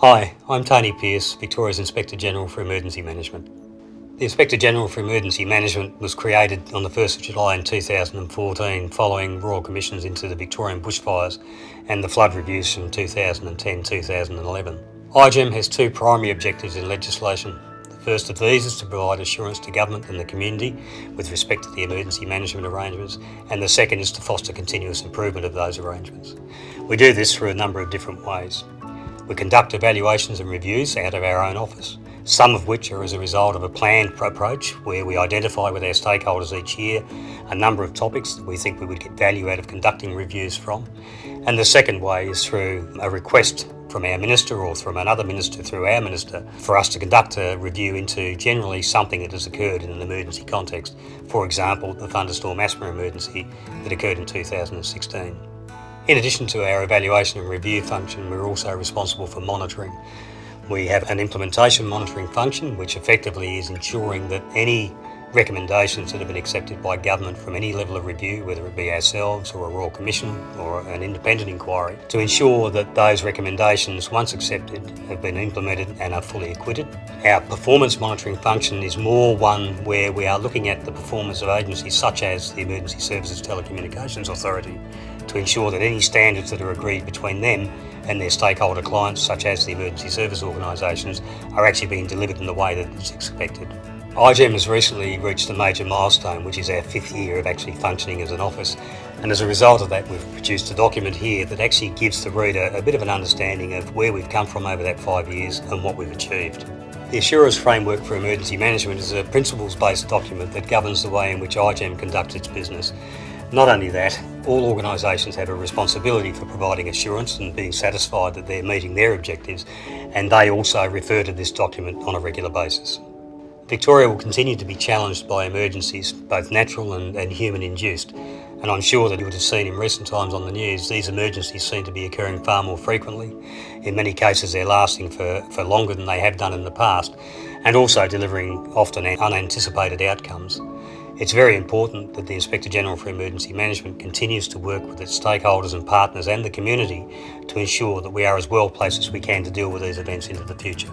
Hi, I'm Tony Pearce, Victoria's Inspector General for Emergency Management. The Inspector General for Emergency Management was created on the 1st of July in 2014 following Royal Commissions into the Victorian bushfires and the flood reviews from 2010-2011. IGEM has two primary objectives in legislation. The first of these is to provide assurance to government and the community with respect to the emergency management arrangements and the second is to foster continuous improvement of those arrangements. We do this through a number of different ways. We conduct evaluations and reviews out of our own office, some of which are as a result of a planned approach where we identify with our stakeholders each year a number of topics that we think we would get value out of conducting reviews from. And the second way is through a request from our minister or from another minister through our minister for us to conduct a review into generally something that has occurred in an emergency context. For example, the thunderstorm asthma emergency that occurred in 2016. In addition to our evaluation and review function, we're also responsible for monitoring. We have an implementation monitoring function, which effectively is ensuring that any recommendations that have been accepted by government from any level of review, whether it be ourselves or a Royal Commission or an independent inquiry, to ensure that those recommendations, once accepted, have been implemented and are fully acquitted. Our performance monitoring function is more one where we are looking at the performance of agencies such as the Emergency Services Telecommunications Authority to ensure that any standards that are agreed between them and their stakeholder clients, such as the emergency service organisations, are actually being delivered in the way that is expected. IGEM has recently reached a major milestone, which is our fifth year of actually functioning as an office. And as a result of that, we've produced a document here that actually gives the reader a bit of an understanding of where we've come from over that five years and what we've achieved. The Assurance Framework for Emergency Management is a principles-based document that governs the way in which IGEM conducts its business. Not only that, all organisations have a responsibility for providing assurance and being satisfied that they're meeting their objectives, and they also refer to this document on a regular basis. Victoria will continue to be challenged by emergencies, both natural and, and human induced. And I'm sure that you would have seen in recent times on the news, these emergencies seem to be occurring far more frequently. In many cases, they're lasting for, for longer than they have done in the past, and also delivering often unanticipated outcomes. It's very important that the Inspector General for Emergency Management continues to work with its stakeholders and partners and the community to ensure that we are as well placed as we can to deal with these events into the future.